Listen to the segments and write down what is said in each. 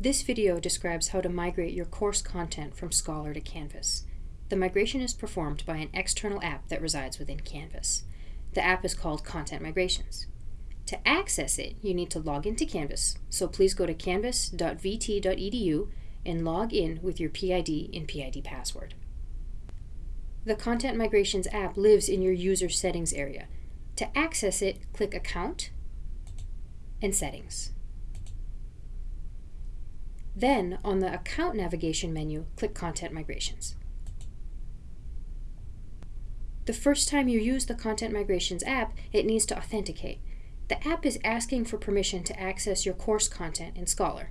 This video describes how to migrate your course content from Scholar to Canvas. The migration is performed by an external app that resides within Canvas. The app is called Content Migrations. To access it, you need to log into Canvas, so please go to canvas.vt.edu and log in with your PID and PID password. The Content Migrations app lives in your user settings area. To access it, click Account and Settings. Then, on the Account navigation menu, click Content Migrations. The first time you use the Content Migrations app, it needs to authenticate. The app is asking for permission to access your course content in Scholar.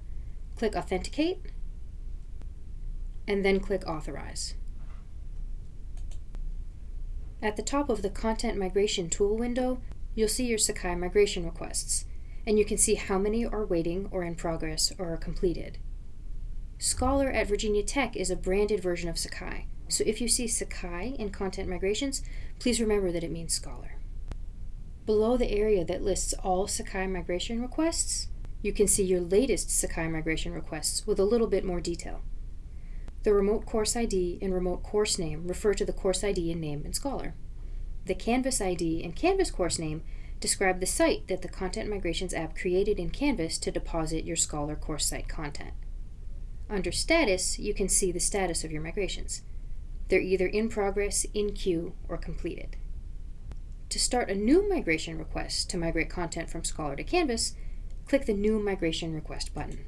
Click Authenticate, and then click Authorize. At the top of the Content Migration Tool window, you'll see your Sakai migration requests, and you can see how many are waiting or in progress or are completed. Scholar at Virginia Tech is a branded version of Sakai, so if you see Sakai in Content Migrations, please remember that it means Scholar. Below the area that lists all Sakai migration requests, you can see your latest Sakai migration requests with a little bit more detail. The remote course ID and remote course name refer to the course ID and name in Scholar. The Canvas ID and Canvas course name describe the site that the Content Migrations app created in Canvas to deposit your Scholar course site content. Under Status, you can see the status of your migrations. They're either in progress, in queue, or completed. To start a new migration request to migrate content from Scholar to Canvas, click the New Migration Request button.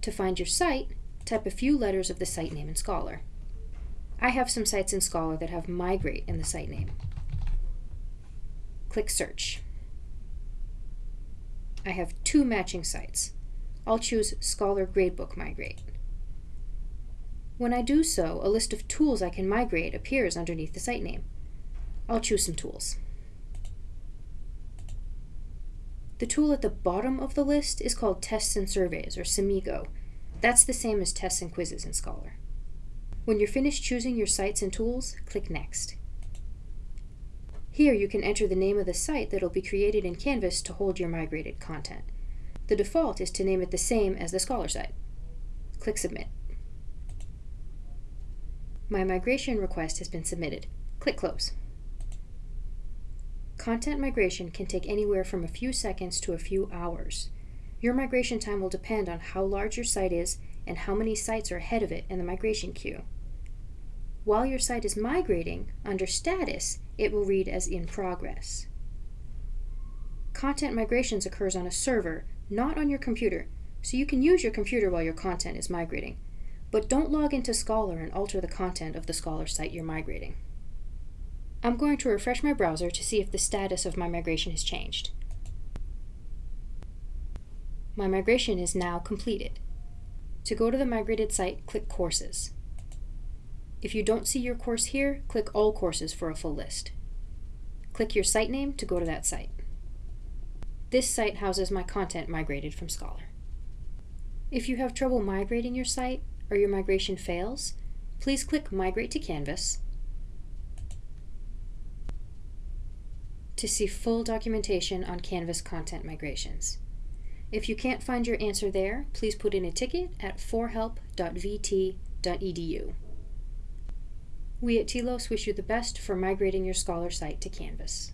To find your site, type a few letters of the site name in Scholar. I have some sites in Scholar that have migrate in the site name. Click Search. I have two matching sites. I'll choose Scholar Gradebook Migrate. When I do so, a list of tools I can migrate appears underneath the site name. I'll choose some tools. The tool at the bottom of the list is called Tests and Surveys, or SAMIGO. That's the same as Tests and Quizzes in Scholar. When you're finished choosing your sites and tools, click Next. Here you can enter the name of the site that will be created in Canvas to hold your migrated content. The default is to name it the same as the Scholar site. Click Submit. My migration request has been submitted. Click Close. Content migration can take anywhere from a few seconds to a few hours. Your migration time will depend on how large your site is and how many sites are ahead of it in the migration queue. While your site is migrating, under Status, it will read as in progress. Content migrations occurs on a server not on your computer, so you can use your computer while your content is migrating. But don't log into Scholar and alter the content of the Scholar site you're migrating. I'm going to refresh my browser to see if the status of my migration has changed. My migration is now completed. To go to the migrated site, click Courses. If you don't see your course here, click All Courses for a full list. Click your site name to go to that site. This site houses my content migrated from Scholar. If you have trouble migrating your site or your migration fails, please click Migrate to Canvas to see full documentation on Canvas content migrations. If you can't find your answer there, please put in a ticket at 4help.vt.edu. We at TLOS wish you the best for migrating your Scholar site to Canvas.